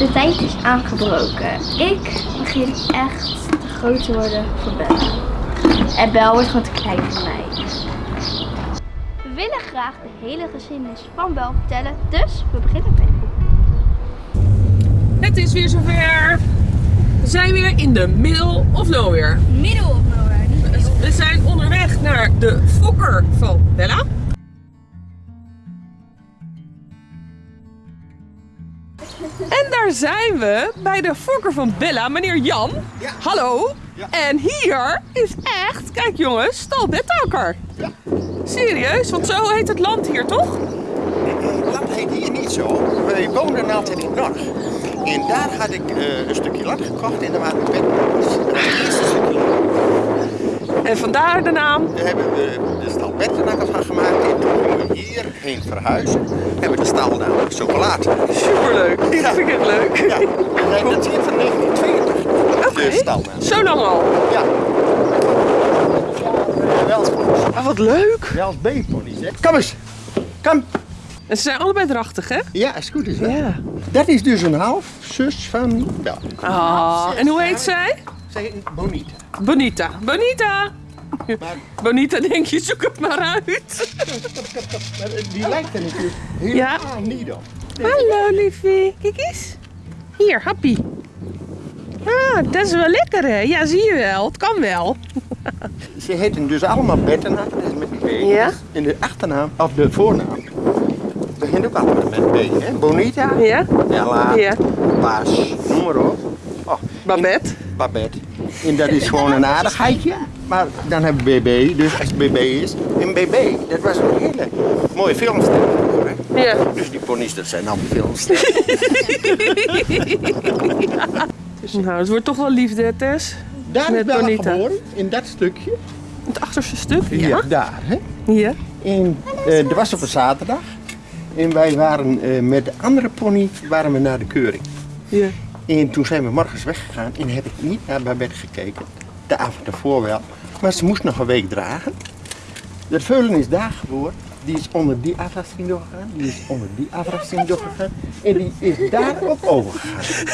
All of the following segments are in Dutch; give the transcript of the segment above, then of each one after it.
De tijd is aangebroken. Ik begin echt te groot te worden voor Bella. En Bel wordt gewoon te klein voor mij. We willen graag de hele geschiedenis van Bel vertellen, dus we beginnen bij de boek. Het is weer zover. We zijn weer in de middle of nowhere. Middel of nowhere, niet. We zijn onderweg naar de fokker van Bella. En daar zijn we bij de fokker van Bella, meneer Jan. Ja. Hallo. Ja. En hier is echt, kijk jongens, stal Bettakker. Ja. Serieus, want zo heet het land hier toch? Het land heet hier niet zo. Wij woonden altijd in Norg. En daar had ik eh, een stukje land gekocht en daar waren we het eerste stukje land. En vandaar de naam. Daar hebben we de stal beddenakker van gemaakt. En toen gingen we hierheen verhuizen. Hebben we de stal namelijk zo gelaten. Superleuk. Dat vind ik echt leuk. Ja, en dat is van 1982. Oké. De stal. Zo lang al. Ja. Welsponies. Ah, wat leuk. Wels B-ponies, hè. Kom eens. Kom. En ze zijn allebei drachtig, hè? Ja, is goed is dat. Ja. Dat is dus een half zus van Bel. Ah, en hoe heet zij? Zij heet Bonita. Bonita. Bonita! Maar Bonita, denk je, zoek het maar uit. Maar die lijkt er natuurlijk helemaal niet op. Hallo, liefie. Kijk eens. Hier, happy. Ah, dat is wel lekker, hè? Ja, zie je wel. Het kan wel. Ze heten dus allemaal Bettenakker, dat is met B. Ja. En de achternaam, of de voornaam, begint ook allemaal met B. Hè? Bonita, Ja? Ella, Ja. Bas, noem maar op. Oh, Babette. Babette. En dat is gewoon een aardigheidje. Maar dan hebben we BB, dus als het BB is. En BB, dat was een hele mooie filmster. Ja. Dus die ponies, dat zijn allemaal filmsterren. Nou, het wordt toch wel liefde, Tess. Daar is Met Bella Bonita. geboren, in dat stukje. Het achterste stuk. Ja, Ja. daar. Hè? Ja. En eh dat was op een zaterdag. En wij waren eh, met de andere pony waren we naar de keuring. Ja. En toen zijn we morgens weggegaan en heb ik niet naar Babette gekeken. De avond ervoor wel. Maar ze moest nog een week dragen. De veulen is daar geboren. Die is onder die afrasting doorgegaan. Die is onder die afrasting doorgegaan. En die is daarop overgegaan.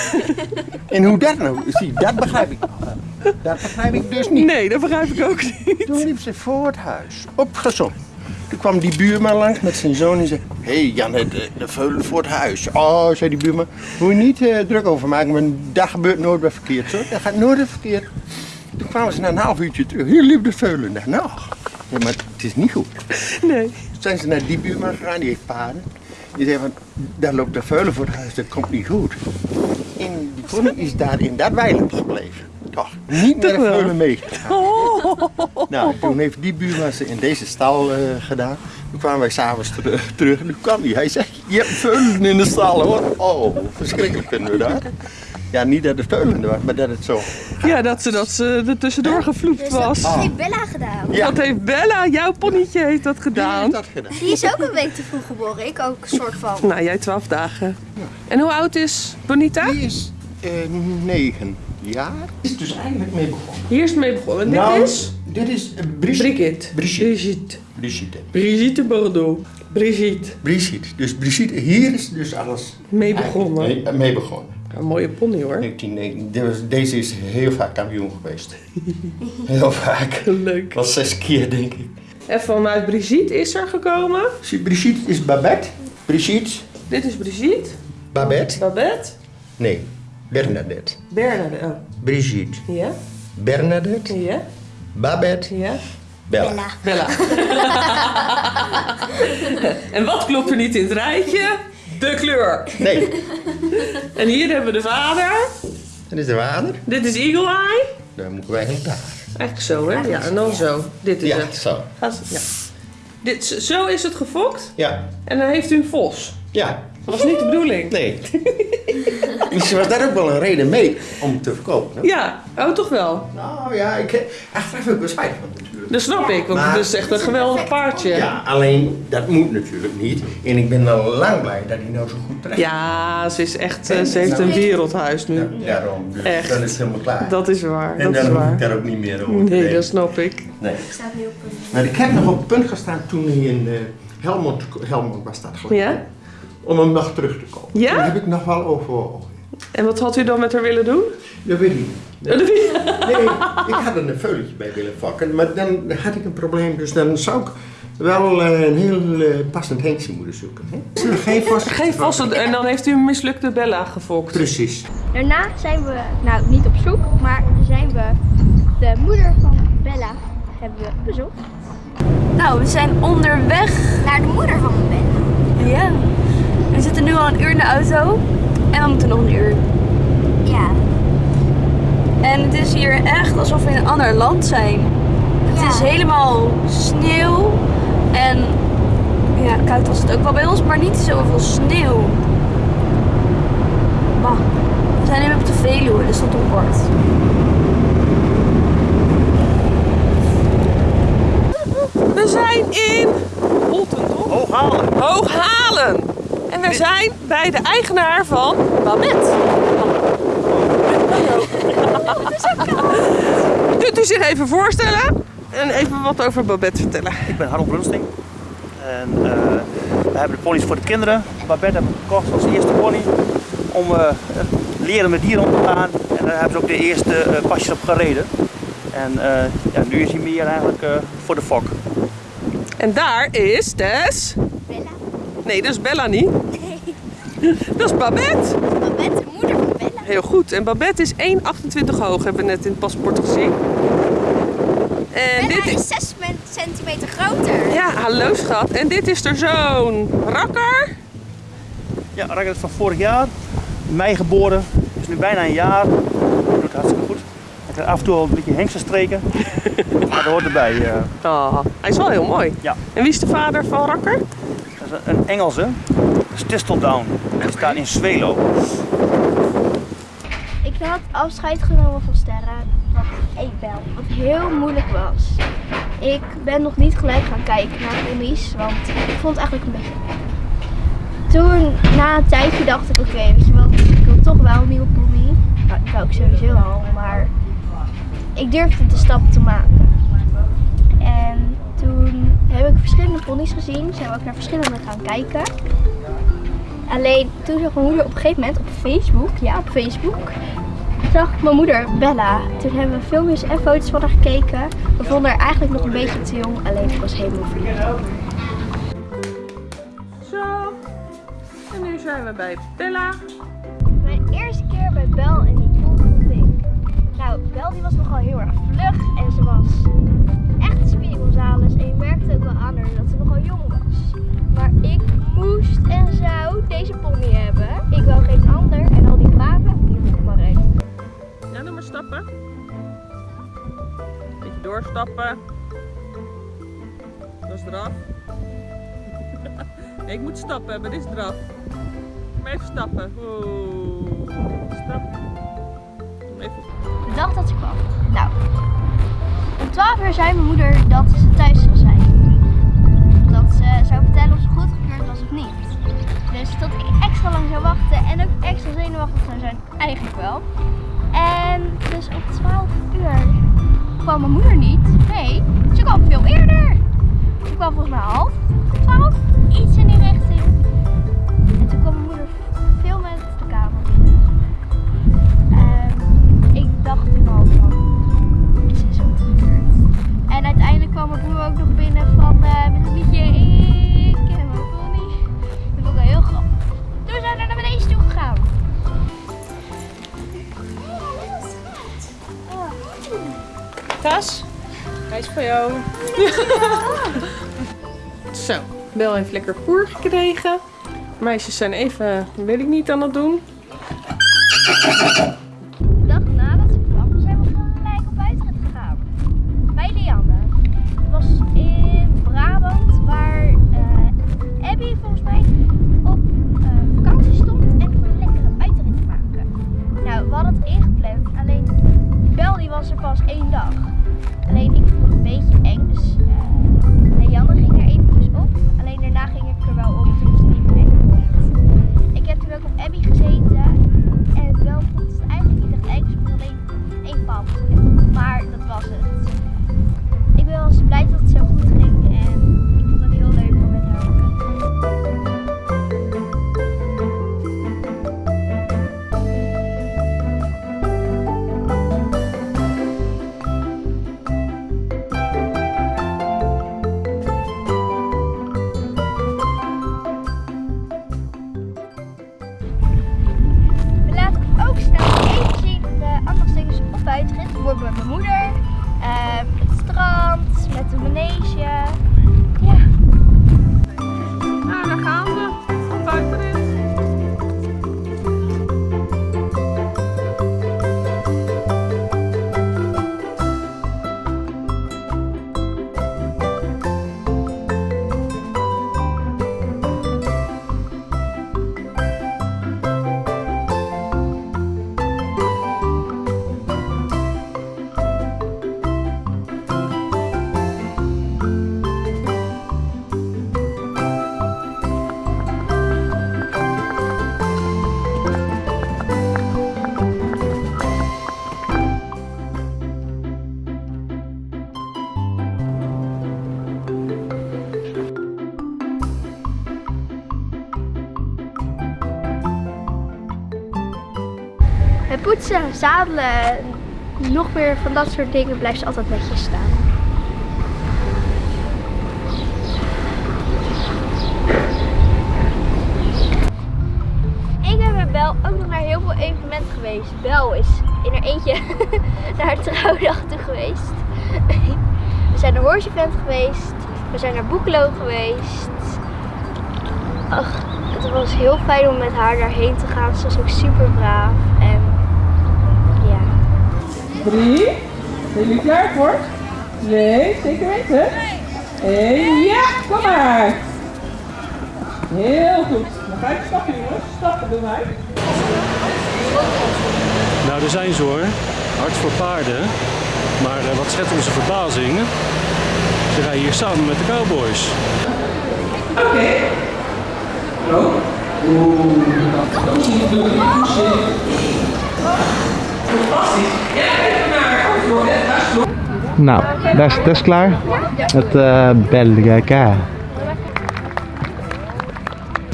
En hoe dat nou zie, dat begrijp ik nog. wel. Dat begrijp ik dus niet. Nee, dat begrijp ik ook niet. Toen liep ze voor het huis, opgezond. Toen kwam die buurman langs met zijn zoon en zei... Hé hey Jan, de, de veulen voor het huis. Oh, zei die buurman, moet je niet eh, druk over maken, want dat gebeurt nooit weer verkeerd. Zo. Dat gaat nooit weer verkeerd. Toen kwamen ze na een half uurtje terug. Hier liep de veulen. Nou, ja, maar het is niet goed. Nee. Toen zijn ze naar die buurman gegaan, die heeft paarden. Die zei van, daar loopt de veulen voor het huis, dat komt niet goed. En die pony is daar in dat weiland gebleven. Toch, niet naar de veulen meegegaan. Oh. Nou, toen heeft die buurman ze in deze stal eh, gedaan. Toen kwamen wij s'avonds ter- terug en toen kwam hij. Hij zei, je hebt veulen in de stal hoor. Oh, verschrikkelijk vinden we dat. Ja, niet dat het veulen was, maar dat het zo... Ja, dat ze, dat ze er tussendoor gevloept Dus was. dat heeft Bella gedaan. Ja, Dat heeft Bella, jouw ponnetje, heeft dat die gedaan. heeft dat gedaan. Die is ook een week te vroeg geboren. Ik ook, soort van. Nou, jij twaalf dagen. En hoe oud is Bonita? Die is eh, negen jaar. Is dus eigenlijk mee begonnen. Hier is het mee begonnen. En Nou, dit is Dit is eh, Brigitte. Brigitte. Brigitte. Brigitte. Brigitte. Brigitte Bordeaux. Brigitte. Brigitte. Dus Brigitte, hier is dus alles Mee begonnen. mee, mee begonnen. Een mooie pony hoor. 1990. Deze- is heel vaak kampioen geweest. Heel vaak. Leuk. Wel zes keer, denk ik. En vanuit Brigitte is er gekomen. Brigitte is Babette. Brigitte, Dit is Brigitte. Babette. Babette. Nee, Bernadette. Bernadette. Oh. Brigitte, Ja? Bernadette, Ja? Babette, Ja? Bella. Bella. Bella. en wat klopt er niet in het rijtje? De kleur. Nee, En hier hebben we de vader. dat is de vader. Dit is Eagle Eye. Dan moeten wij hem daar. Eigenlijk zo, hè? Ja, en dan zo. Dit is Ja, het. zo. Gaat- Ja. Dit, zo is het gefokt. Ja, En dan heeft u een vos. ja. Dat was niet de bedoeling. Nee. Misschien was daar ook wel een reden mee om te verkopen. hè? Ja, oh toch wel. Nou ja, ik, achteraf heb ik er spijt van. Dat snap ik, want Maar- het is echt een geweldig paardje. Ja, alleen dat moet natuurlijk niet. En ik ben al lang blij dat hij nou zo goed terecht Ja, ze is echt, eh, ze heeft een wereldhuis nu. Ja, daarom. Dus Echt. dan is het helemaal klaar. Dat is waar, en dat dan is hoef waar. ik daar ook niet meer over Nee, dat snap ik. Nee. Staat nu op een... Maar ik heb nog op het punt gestaan toen hij in eh, Helmond, Helmond was dat geloof ik. Ja? Om hem nog terug te kopen. Ja? Daar heb ik nog wel overwogen. En wat had u dan met haar willen doen? Dat weet ik niet. Nee, ik had er een veulentje bij willen vakken, maar dan had ik een probleem. Dus dan zou ik wel eh, een heel eh, passend hengstje moeten zoeken. Hè? Geen vast. Geen. En dan heeft u een mislukte Bella gefokt. Precies. Daarna zijn we, nou niet op zoek, maar zijn we de moeder van Bella hebben we bezocht. Nou, we zijn onderweg naar de moeder van Bella. Ja. We zitten nu al een uur in de auto en we moeten nog een uur. En het is hier echt alsof we in een ander land zijn. Het is helemaal sneeuw en ja, koud was het ook wel bij ons, maar niet zoveel sneeuw. Bah. We zijn nu op de Veluwe, dus dat op bord. We zijn in Holten, toch? Hooghalen. Hooghalen. En we zijn bij de eigenaar van Babette. Kunt u zich even voorstellen en even wat over Babette vertellen? Ik ben Harold Brunsting. En eh, we hebben de ponies voor de kinderen. Babette hebben we gekocht als eerste pony. Om eh, leren met dieren om te gaan. En daar hebben ze ook de eerste eh, pasjes op gereden. En eh, ja, nu is hij meer eigenlijk eh, voor de fok. En daar is Tess. Bella. Nee, dat is Bella niet. Dat is Babette. Babette, de moeder van Bella. Heel goed. En Babette is 1,28 hoog, hebben we net in het paspoort gezien. En dit is... 6 centimeter groter. Ja, hallo schat. En dit is er zo'n rakker. Ja, Rakker is van vorig jaar. In mei geboren. Is nu bijna een jaar. Doet het hartstikke goed. Hij krijgt af en toe al een beetje hengstenstreken. maar dat hoort erbij. Oh, hij is wel heel mooi. ja. En wie is de vader van Rakker? Dat is een Engelse. Dat is Tisteldown. Die staat in Zwelo. Had afscheid genomen van Sterren, wat ik bel, wat heel moeilijk was. Ik ben nog niet gelijk gaan kijken naar ponies, want ik vond het eigenlijk een beetje. Toen, na een tijdje, dacht ik, oké, weet je wat, ik wil toch wel een nieuwe pony. Nou, dat wou ik sowieso al, maar ik durfde de stap te maken. En toen heb ik verschillende ponies gezien, zijn we ook naar verschillende gaan kijken. Alleen toen zag mijn moeder op een gegeven moment op Facebook, ja op Facebook, zag ik mijn moeder Bella. Toen hebben we filmpjes en foto's van haar gekeken. We vonden haar eigenlijk nog een beetje te jong, alleen ik was helemaal verliefd. Zo. En nu zijn we bij Bella. Mijn eerste keer bij Bel en die pool vond ik. Nou, Bel die was nogal heel erg vlug en ze was echt Speedy Gonzales. En je merkte ook wel aan haar dat Stappen. Beetje doorstappen. Dat is nee, ik moet stappen, maar dit is eraf. Maar even stappen. Oeh. Stap. Even De dag dat ze kwam. Nou, om 12 uur zei mijn moeder dat ze thuis zou zijn. Dat ze zou vertellen of ze goedgekeurd was of niet. Dus dat ik extra lang zou wachten en ook extra zenuwachtig zou zijn, eigenlijk wel. En dus om 12 uur kwam mijn moeder niet. Nee, ze kwam veel eerder. Ze kwam volgens mij half 12, jou. Zo, Bel heeft lekker poer gekregen. Meisjes zijn even, weet ik niet, aan het doen. Poetsen, zadelen, nog meer van dat soort dingen blijft ze altijd netjes staan. Ik ben met Bel ook nog naar heel veel evenementen geweest. Bel is in haar eentje naar haar trouwdag toe geweest. We zijn naar Horse Event geweest. We zijn naar Boekelo geweest. Ach, het was heel fijn om met haar daarheen te gaan. Ze was ook super braaf. Drie. Zijn jullie klaar voor? Twee, zeker weten. En ja, kom maar. Heel goed. Dan ga ik stappen jongens. Stappen doen wij. Nou, daar zijn ze hoor. Hart voor paarden. Maar eh, wat schetst onze verbazing? Ze rijden hier samen met de cowboys. Oké. Go. Oeh, Fantastisch. Ja, even naar. Voor het Nou, dat is, dat is klaar. Het uh, Belgica.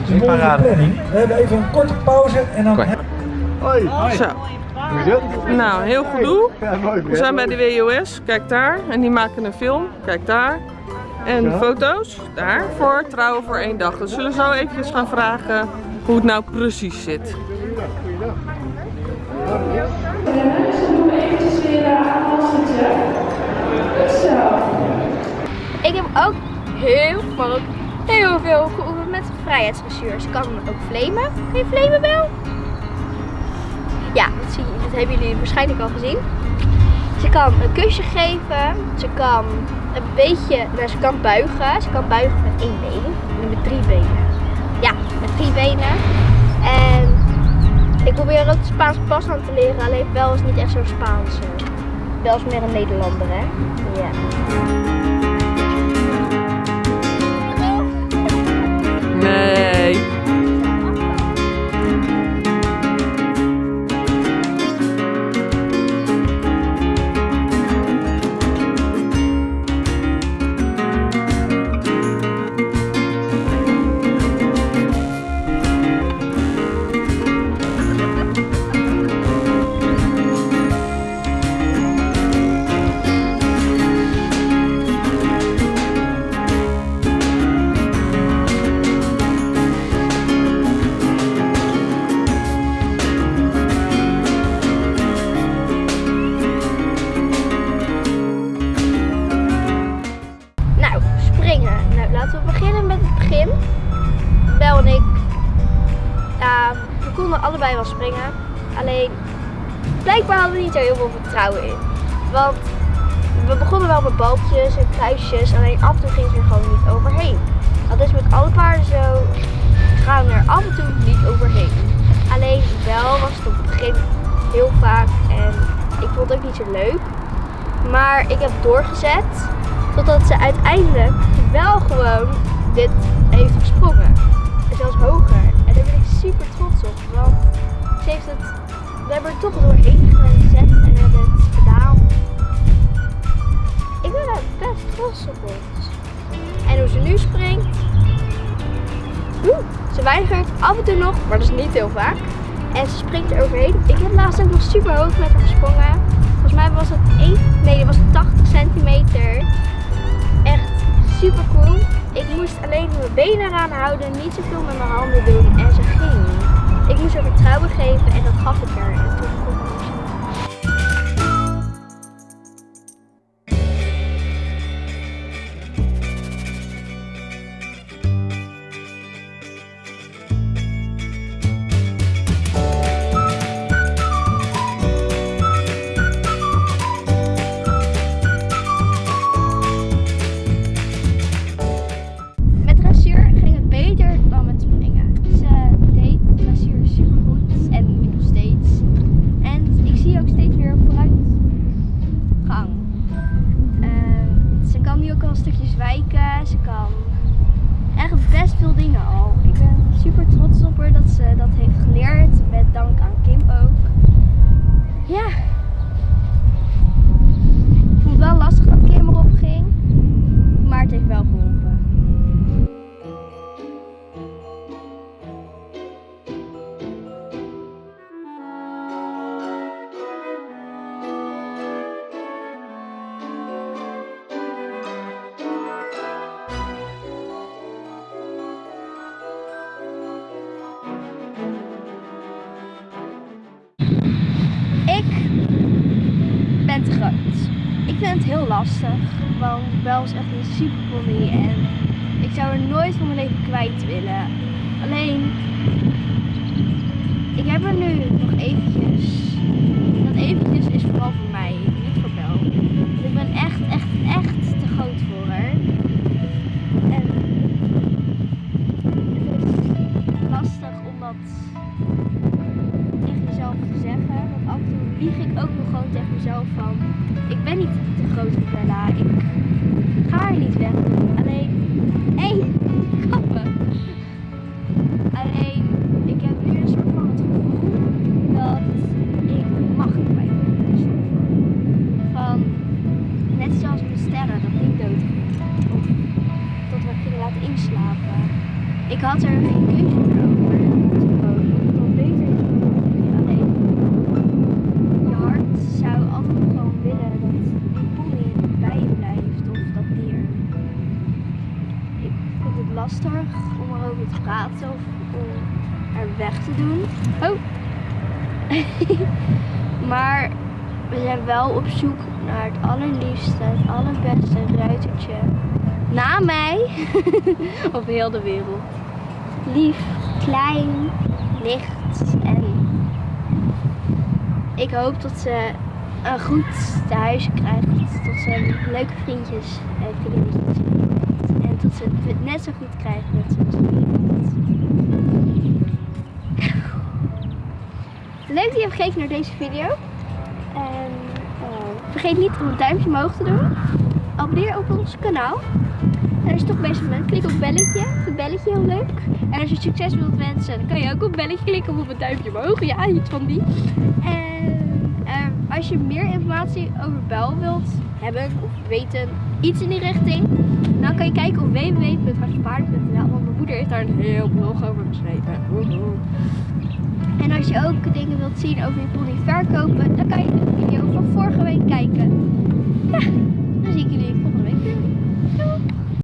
We hebben even een korte pauze en dan... Zo. Nou, heel goed doel. We zijn bij de WOS, kijk daar. En die maken een film, kijk daar. En foto's, daar, voor Trouwen voor één dag. Dus we zullen zo eventjes gaan vragen hoe het nou precies zit. Ik heb ook heel, maar ook heel veel geoefend met vrijheidsdressuur. Ze kan ook flamen. Kan je flamen wel? Ja, dat, zie dat hebben jullie waarschijnlijk al gezien. Ze kan een kusje geven. Ze kan een beetje, nou, ze kan buigen. Ze kan buigen met één been en met drie benen. Ja, met drie benen. En ik probeer ook de Spaanse pas aan te leren. Alleen Bel is niet echt zo Spaans. eh. Bel is meer een Nederlander, hè? Ja. Nee. Konden allebei wel springen. Alleen, blijkbaar hadden we niet heel veel vertrouwen in. Want we begonnen wel met balkjes en kruisjes, alleen af en toe ging ze er gewoon niet overheen. Dat is met alle paarden zo. Gaan er af en toe niet overheen. Alleen wel was het op het begin heel vaak en ik vond het ook niet zo leuk. Maar ik heb doorgezet totdat ze uiteindelijk wel gewoon dit heeft gesprongen. En zelfs hoger. Super trots op. Want ze heeft het, we hebben er toch doorheen gezet en we hebben het gedaan. Ik ben best trots op ons. En hoe ze nu springt. Ze weigert af en toe nog, maar dat is niet heel vaak. En ze springt er overheen. Ik heb laatst ook nog super hoog met haar gesprongen. Volgens mij was het 1, nee, dat was 80 centimeter. Echt super cool. Ik moest alleen mijn benen eraan houden, niet zoveel met mijn handen doen en ze. Ik moest haar vertrouwen geven en dat gaf ik haar. Heel lastig. Want Bel is echt een super pony en ik zou er nooit van mijn leven kwijt willen. Alleen, ik heb er nu nog eventjes. Dat eventjes is vooral voor mij, niet voor Bel. Ik ben echt, echt, echt te groot voor haar. En het is lastig om dat tegen jezelf te zeggen. Want af en toe lieg ik ook nog gewoon tegen mezelf van... Ik ben niet te groot voor Bella. Ik te doen. Oh! maar we zijn wel op zoek naar het allerliefste, het allerbeste ruitertje. Na mij op heel de wereld. Lief, klein, licht en ik hoop dat ze een goed thuis krijgt. Dat ze leuke vriendjes heeft. En dat ze het net zo goed krijgt net zoals iemand. Leuk dat je hebt gekeken naar deze video. En eh, vergeet niet om een duimpje omhoog te doen. Abonneer op ons kanaal. En als je toch bezig bent, klik op het belletje. Het belletje heel leuk. En als je succes wilt wensen, dan kan je ook op belletje klikken of op het duimpje omhoog. Ja, iets van die. En eh, als je meer informatie over Bel wilt hebben of weten, iets in die richting, dan kan je kijken op www.hartjespaarden.nl. Want mijn moeder heeft daar een heel blog over geschreven. En als je ook dingen wilt zien over je pony verkopen, dan kan je de video van vorige week kijken. Ja, dan zie ik jullie volgende week weer. Doei!